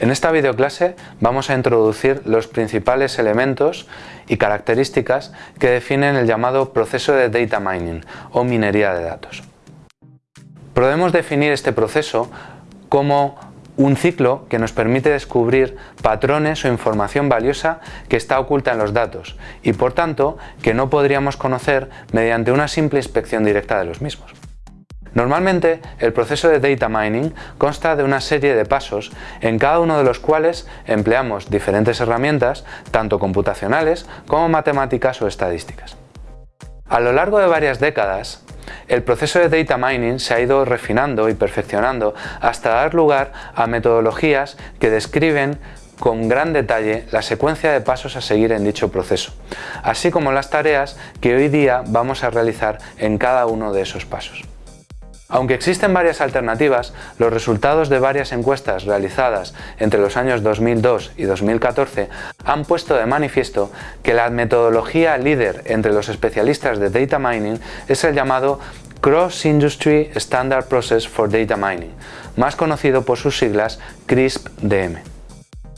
En esta videoclase vamos a introducir los principales elementos y características que definen el llamado proceso de data mining o minería de datos. Podemos definir este proceso como un ciclo que nos permite descubrir patrones o información valiosa que está oculta en los datos y por tanto que no podríamos conocer mediante una simple inspección directa de los mismos. Normalmente, el proceso de data mining consta de una serie de pasos en cada uno de los cuales empleamos diferentes herramientas, tanto computacionales como matemáticas o estadísticas. A lo largo de varias décadas, el proceso de data mining se ha ido refinando y perfeccionando hasta dar lugar a metodologías que describen con gran detalle la secuencia de pasos a seguir en dicho proceso, así como las tareas que hoy día vamos a realizar en cada uno de esos pasos. Aunque existen varias alternativas, los resultados de varias encuestas realizadas entre los años 2002 y 2014 han puesto de manifiesto que la metodología líder entre los especialistas de data mining es el llamado Cross Industry Standard Process for Data Mining, más conocido por sus siglas CRISP-DM.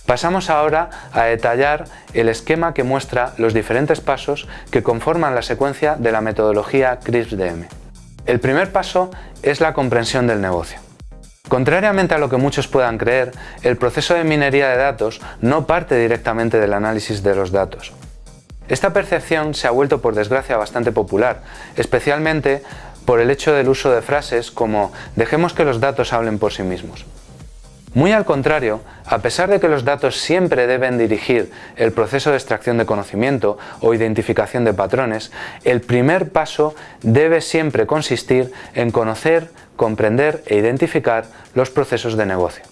Pasamos ahora a detallar el esquema que muestra los diferentes pasos que conforman la secuencia de la metodología CRISP-DM. El primer paso es la comprensión del negocio. Contrariamente a lo que muchos puedan creer, el proceso de minería de datos no parte directamente del análisis de los datos. Esta percepción se ha vuelto por desgracia bastante popular, especialmente por el hecho del uso de frases como dejemos que los datos hablen por sí mismos. Muy al contrario, a pesar de que los datos siempre deben dirigir el proceso de extracción de conocimiento o identificación de patrones, el primer paso debe siempre consistir en conocer, comprender e identificar los procesos de negocio.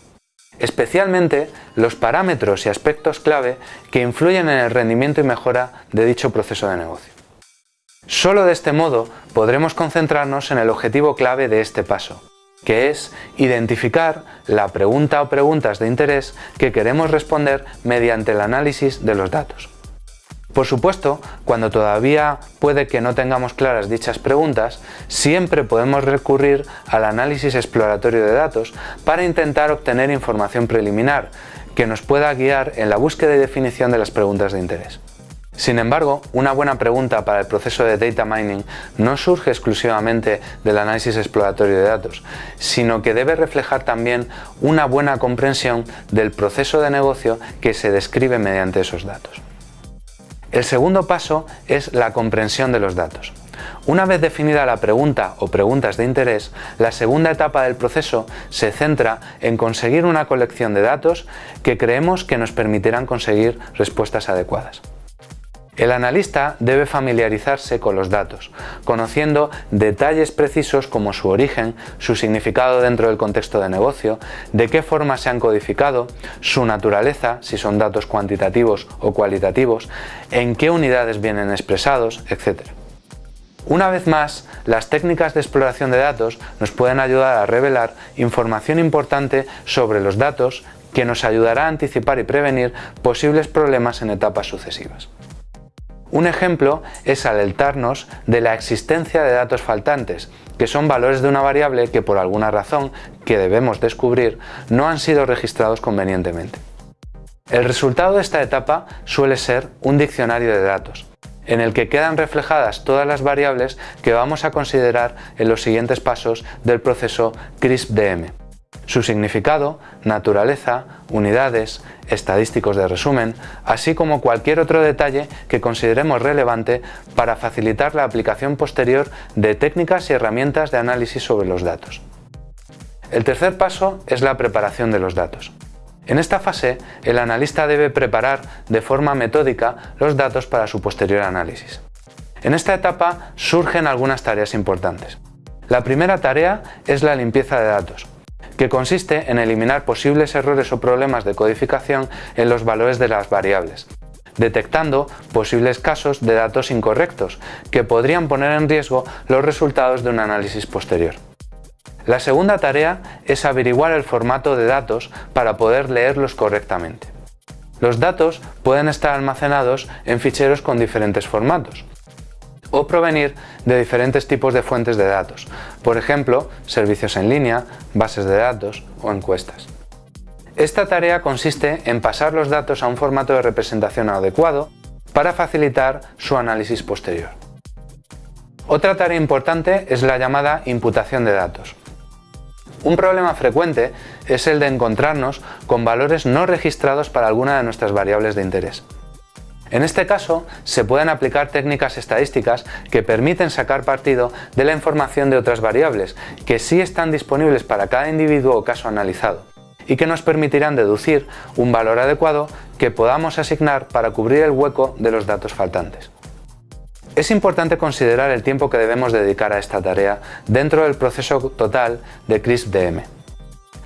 Especialmente los parámetros y aspectos clave que influyen en el rendimiento y mejora de dicho proceso de negocio. Solo de este modo podremos concentrarnos en el objetivo clave de este paso, que es identificar la pregunta o preguntas de interés que queremos responder mediante el análisis de los datos. Por supuesto, cuando todavía puede que no tengamos claras dichas preguntas, siempre podemos recurrir al análisis exploratorio de datos para intentar obtener información preliminar que nos pueda guiar en la búsqueda y definición de las preguntas de interés. Sin embargo, una buena pregunta para el proceso de data mining no surge exclusivamente del análisis exploratorio de datos, sino que debe reflejar también una buena comprensión del proceso de negocio que se describe mediante esos datos. El segundo paso es la comprensión de los datos. Una vez definida la pregunta o preguntas de interés, la segunda etapa del proceso se centra en conseguir una colección de datos que creemos que nos permitirán conseguir respuestas adecuadas. El analista debe familiarizarse con los datos, conociendo detalles precisos como su origen, su significado dentro del contexto de negocio, de qué forma se han codificado, su naturaleza, si son datos cuantitativos o cualitativos, en qué unidades vienen expresados, etc. Una vez más, las técnicas de exploración de datos nos pueden ayudar a revelar información importante sobre los datos que nos ayudará a anticipar y prevenir posibles problemas en etapas sucesivas. Un ejemplo es alertarnos de la existencia de datos faltantes, que son valores de una variable que por alguna razón que debemos descubrir no han sido registrados convenientemente. El resultado de esta etapa suele ser un diccionario de datos, en el que quedan reflejadas todas las variables que vamos a considerar en los siguientes pasos del proceso CRISP-DM su significado, naturaleza, unidades, estadísticos de resumen, así como cualquier otro detalle que consideremos relevante para facilitar la aplicación posterior de técnicas y herramientas de análisis sobre los datos. El tercer paso es la preparación de los datos. En esta fase, el analista debe preparar de forma metódica los datos para su posterior análisis. En esta etapa surgen algunas tareas importantes. La primera tarea es la limpieza de datos, que consiste en eliminar posibles errores o problemas de codificación en los valores de las variables, detectando posibles casos de datos incorrectos que podrían poner en riesgo los resultados de un análisis posterior. La segunda tarea es averiguar el formato de datos para poder leerlos correctamente. Los datos pueden estar almacenados en ficheros con diferentes formatos, o provenir de diferentes tipos de fuentes de datos, por ejemplo, servicios en línea, bases de datos o encuestas. Esta tarea consiste en pasar los datos a un formato de representación adecuado para facilitar su análisis posterior. Otra tarea importante es la llamada imputación de datos. Un problema frecuente es el de encontrarnos con valores no registrados para alguna de nuestras variables de interés. En este caso, se pueden aplicar técnicas estadísticas que permiten sacar partido de la información de otras variables, que sí están disponibles para cada individuo o caso analizado, y que nos permitirán deducir un valor adecuado que podamos asignar para cubrir el hueco de los datos faltantes. Es importante considerar el tiempo que debemos dedicar a esta tarea dentro del proceso total de CRISP-DM.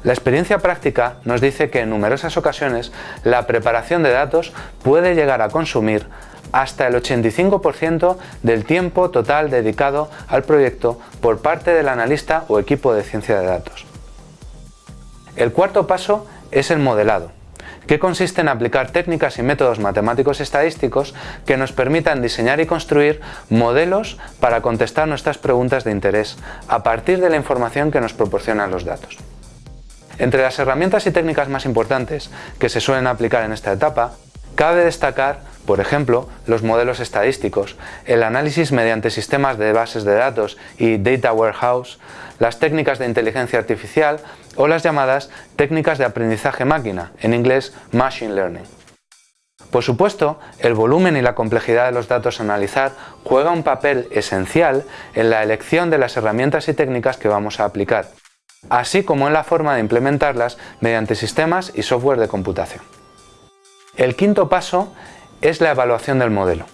La experiencia práctica nos dice que en numerosas ocasiones la preparación de datos puede llegar a consumir hasta el 85% del tiempo total dedicado al proyecto por parte del analista o equipo de ciencia de datos. El cuarto paso es el modelado que consiste en aplicar técnicas y métodos matemáticos estadísticos que nos permitan diseñar y construir modelos para contestar nuestras preguntas de interés a partir de la información que nos proporcionan los datos. Entre las herramientas y técnicas más importantes que se suelen aplicar en esta etapa, cabe destacar, por ejemplo, los modelos estadísticos, el análisis mediante sistemas de bases de datos y data warehouse, las técnicas de inteligencia artificial o las llamadas técnicas de aprendizaje máquina, en inglés Machine Learning. Por supuesto, el volumen y la complejidad de los datos a analizar juega un papel esencial en la elección de las herramientas y técnicas que vamos a aplicar, así como en la forma de implementarlas mediante sistemas y software de computación. El quinto paso es la evaluación del modelo.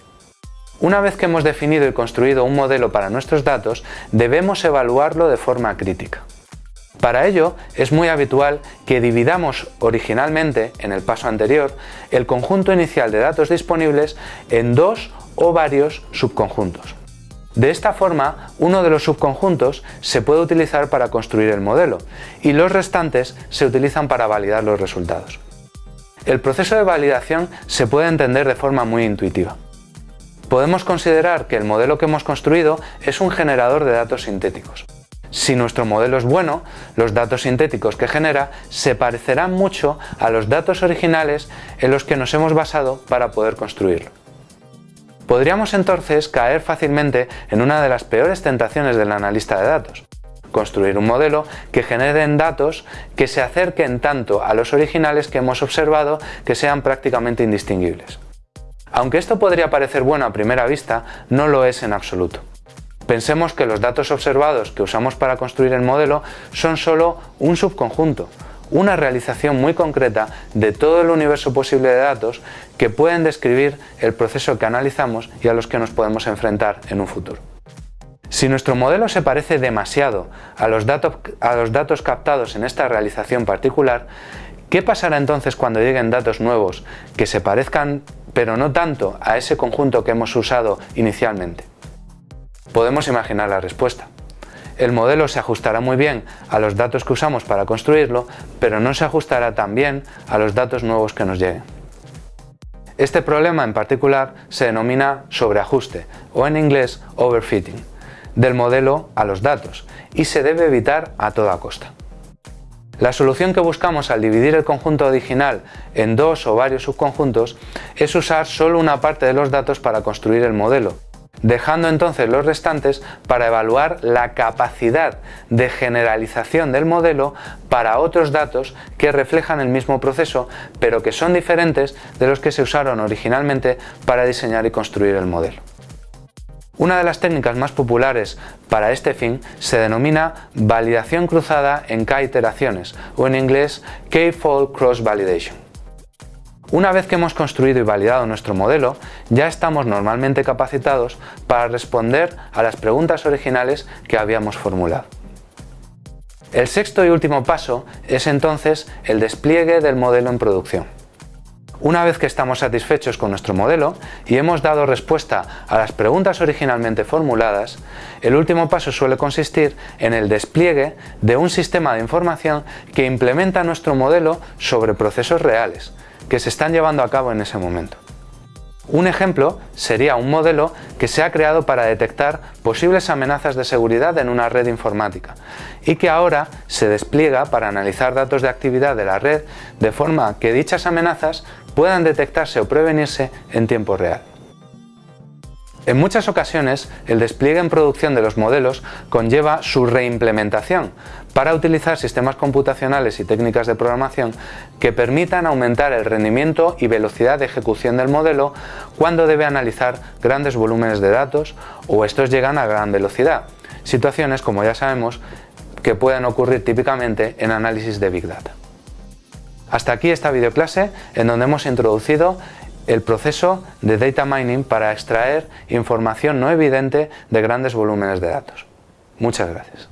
Una vez que hemos definido y construido un modelo para nuestros datos, debemos evaluarlo de forma crítica. Para ello, es muy habitual que dividamos originalmente, en el paso anterior, el conjunto inicial de datos disponibles en dos o varios subconjuntos. De esta forma, uno de los subconjuntos se puede utilizar para construir el modelo y los restantes se utilizan para validar los resultados. El proceso de validación se puede entender de forma muy intuitiva. Podemos considerar que el modelo que hemos construido es un generador de datos sintéticos. Si nuestro modelo es bueno, los datos sintéticos que genera se parecerán mucho a los datos originales en los que nos hemos basado para poder construirlo. Podríamos entonces caer fácilmente en una de las peores tentaciones del analista de datos, construir un modelo que genere datos que se acerquen tanto a los originales que hemos observado que sean prácticamente indistinguibles. Aunque esto podría parecer bueno a primera vista, no lo es en absoluto. Pensemos que los datos observados que usamos para construir el modelo son solo un subconjunto, una realización muy concreta de todo el universo posible de datos que pueden describir el proceso que analizamos y a los que nos podemos enfrentar en un futuro. Si nuestro modelo se parece demasiado a los, datos, a los datos captados en esta realización particular, ¿qué pasará entonces cuando lleguen datos nuevos que se parezcan pero no tanto a ese conjunto que hemos usado inicialmente? Podemos imaginar la respuesta. El modelo se ajustará muy bien a los datos que usamos para construirlo, pero no se ajustará tan bien a los datos nuevos que nos lleguen. Este problema en particular se denomina sobreajuste o en inglés overfitting del modelo a los datos y se debe evitar a toda costa. La solución que buscamos al dividir el conjunto original en dos o varios subconjuntos es usar solo una parte de los datos para construir el modelo dejando entonces los restantes para evaluar la capacidad de generalización del modelo para otros datos que reflejan el mismo proceso pero que son diferentes de los que se usaron originalmente para diseñar y construir el modelo. Una de las técnicas más populares para este fin se denomina validación cruzada en K iteraciones o en inglés K-fold cross validation. Una vez que hemos construido y validado nuestro modelo, ya estamos normalmente capacitados para responder a las preguntas originales que habíamos formulado. El sexto y último paso es entonces el despliegue del modelo en producción. Una vez que estamos satisfechos con nuestro modelo y hemos dado respuesta a las preguntas originalmente formuladas, el último paso suele consistir en el despliegue de un sistema de información que implementa nuestro modelo sobre procesos reales, que se están llevando a cabo en ese momento. Un ejemplo sería un modelo que se ha creado para detectar posibles amenazas de seguridad en una red informática y que ahora se despliega para analizar datos de actividad de la red de forma que dichas amenazas puedan detectarse o prevenirse en tiempo real. En muchas ocasiones, el despliegue en producción de los modelos conlleva su reimplementación para utilizar sistemas computacionales y técnicas de programación que permitan aumentar el rendimiento y velocidad de ejecución del modelo cuando debe analizar grandes volúmenes de datos o estos llegan a gran velocidad, situaciones como ya sabemos que pueden ocurrir típicamente en análisis de Big Data. Hasta aquí esta videoclase en donde hemos introducido el proceso de data mining para extraer información no evidente de grandes volúmenes de datos. Muchas gracias.